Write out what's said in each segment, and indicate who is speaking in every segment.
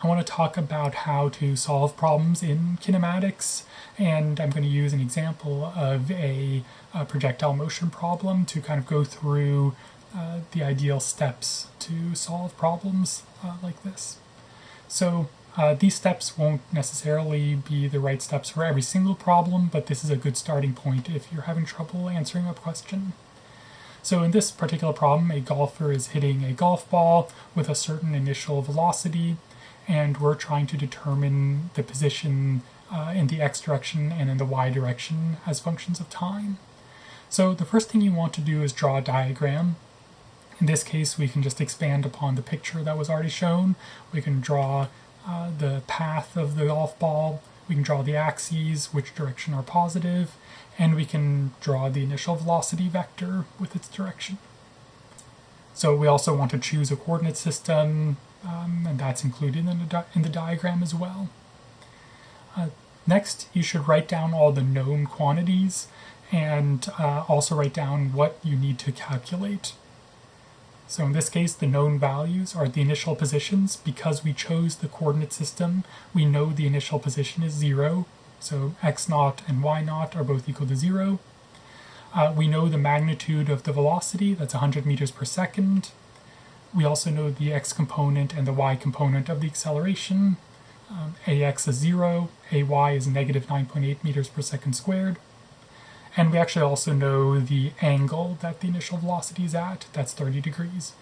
Speaker 1: I want to talk about how to solve problems in kinematics, and I'm going to use an example of a, a projectile motion problem to kind of go through uh, the ideal steps to solve problems uh, like this. So uh, these steps won't necessarily be the right steps for every single problem, but this is a good starting point if you're having trouble answering a question. So in this particular problem, a golfer is hitting a golf ball with a certain initial velocity, and we're trying to determine the position uh, in the x direction and in the y direction as functions of time. So the first thing you want to do is draw a diagram. In this case, we can just expand upon the picture that was already shown. We can draw uh, the path of the golf ball, we can draw the axes, which direction are positive, and we can draw the initial velocity vector with its direction. So we also want to choose a coordinate system um, and that's included in the, in the diagram as well. Uh, next, you should write down all the known quantities and uh, also write down what you need to calculate. So in this case, the known values are the initial positions. Because we chose the coordinate system, we know the initial position is 0. So x naught and y naught are both equal to 0. Uh, we know the magnitude of the velocity, that's 100 meters per second. We also know the x component and the y component of the acceleration. Um, ax is 0, ay is negative 9.8 meters per second squared. And we actually also know the angle that the initial velocity is at, that's 30 degrees.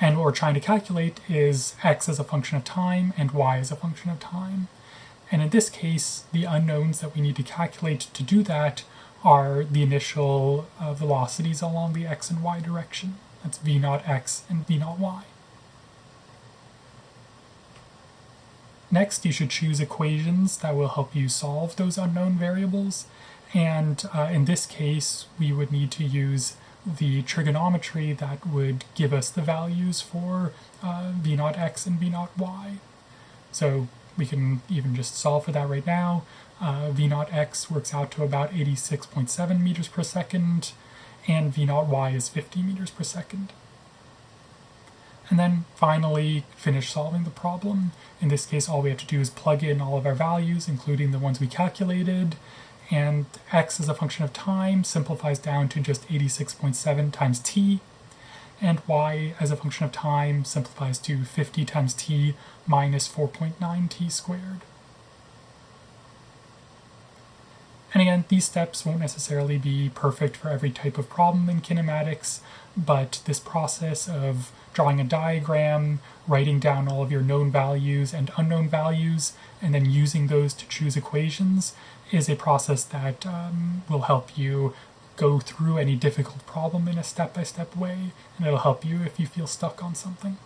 Speaker 1: And what we're trying to calculate is x as a function of time and y as a function of time. And in this case, the unknowns that we need to calculate to do that are the initial uh, velocities along the x and y direction. That's v naught x and v naught y. Next, you should choose equations that will help you solve those unknown variables. And uh, in this case, we would need to use the trigonometry that would give us the values for uh, v naught x and v naught y. So we can even just solve for that right now. Uh, v naught x works out to about 86.7 meters per second, and v naught y is 50 meters per second. And then finally finish solving the problem. In this case, all we have to do is plug in all of our values, including the ones we calculated, and x as a function of time simplifies down to just 86.7 times t, and y as a function of time simplifies to 50 times t minus 4.9 t squared. And again, these steps won't necessarily be perfect for every type of problem in kinematics, but this process of drawing a diagram, writing down all of your known values and unknown values, and then using those to choose equations is a process that um, will help you go through any difficult problem in a step-by-step -step way, and it'll help you if you feel stuck on something.